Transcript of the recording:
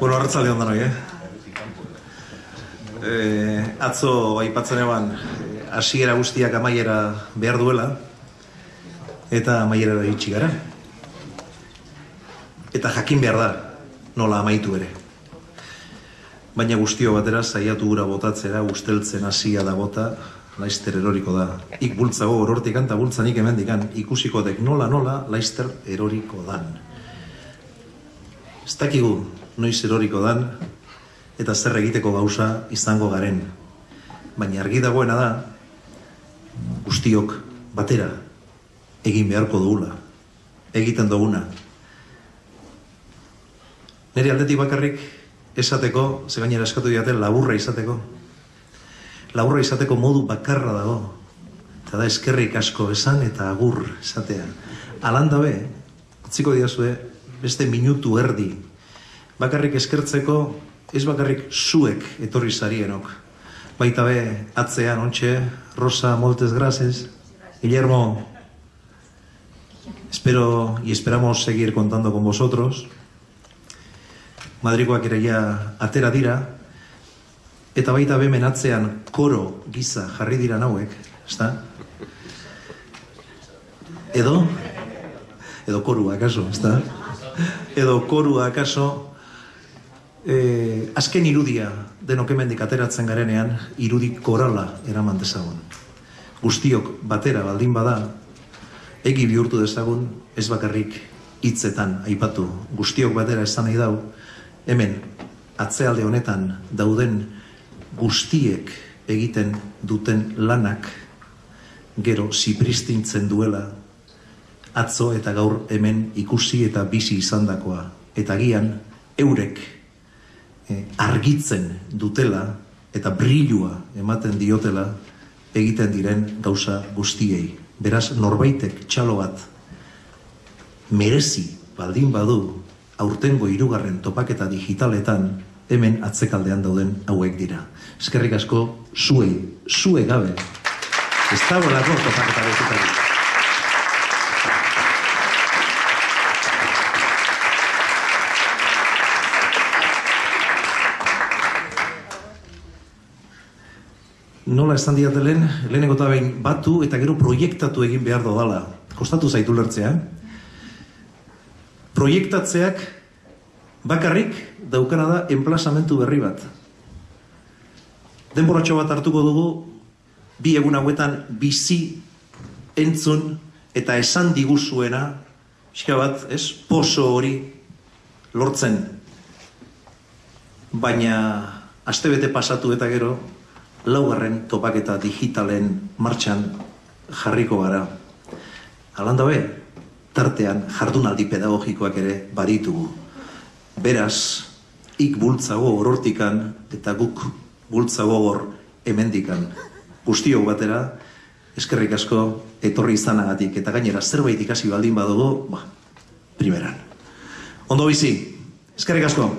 Bueno, arratzalde ondan eh? eh? atzo aipatzen eban, eh, hasiera guztiak amaiera behar duela, eta amaiera da itxi gara. Eta jakin behar da, nola amaitu ere. Baina guztio batera saiatu gura botatzera, usteltzen hasia da bota, laister eroriko da. Ik bultzago orortikan eta bultzanik hemendikan, ikusiko dek nola nola laister eroriko dan. Ez dakigu noiz eroriko dan, eta zer egiteko gauza izango garen. Baina argi dagoena da, guztiok batera egin beharko dugula. Egiten duguna. Nire aldetik bakarrik esateko, ze gainera eskatu diate, laburra izateko. Laburra izateko modu bakarra dago. Eta da eskerrik asko esan eta agur esatea. Alanda be, utziko diazue, beste minutu erdi. Bakarrik eskertzeko, ez bakarrik zuek etorri zarienok. Baita be, atzean, ontxe, Rosa, moltes gracias. Guillermo, espero y esperamos seguir contando con vosotros. Madrikoak ere ja atera dira, eta baita bemen atzean koro giza jarri dira nauek, ezta? Edo? Edo korua, akaso, ezta? Edo korua, akaso, eh, azken irudia denok hemendik ateratzen garenean, irudi korala eraman dezagun. Guztiok batera baldin bada, egi bihurtu dezagun, ez bakarrik hitzetan aipatu. Guztiok batera esan nahi dau, hemen atzealde honetan dauden guztiek egiten duten lanak gero zipristintzen duela atzo eta gaur hemen ikusi eta bizi izandakoa eta gian eurek eh, argitzen dutela eta brilua ematen diotela egiten diren gauza guztiei. Beraz, norbaitek txalo bat merezi baldin badu aurtengo hirugarren topaketa digitaletan hemen atzekaldean dauden hauek dira. Eskerrik asko zuei, zue gabe. Ez da bolako topaketa digitaletan. Nola esan diate lehen, lehenengo eta behin batu eta gero proiektatu egin behar dodala. Kostatu zaitu lertzea. Proiektatzeak bakarrik daukana da enplazamentu berri bat. Denboratxo bat hartuko dugu, bi egun hauetan bizi entzun eta esan diguzuena, pixka bat, ez, poso hori lortzen. Baina, astebete pasatu eta gero, laugarren topaketa digitalen martxan jarriko gara. Alanda be, tartean jardunaldi pedagogikoak ere baditugu. Beraz, ik bultzago orortikan eta guk bultzago gor hemendikan. Guztiok batera, eskerrik asko etorri izanagatik eta gainera zerbait ikasi baldin badugu, ba, primeran. Ondo bizi, eskerrik asko.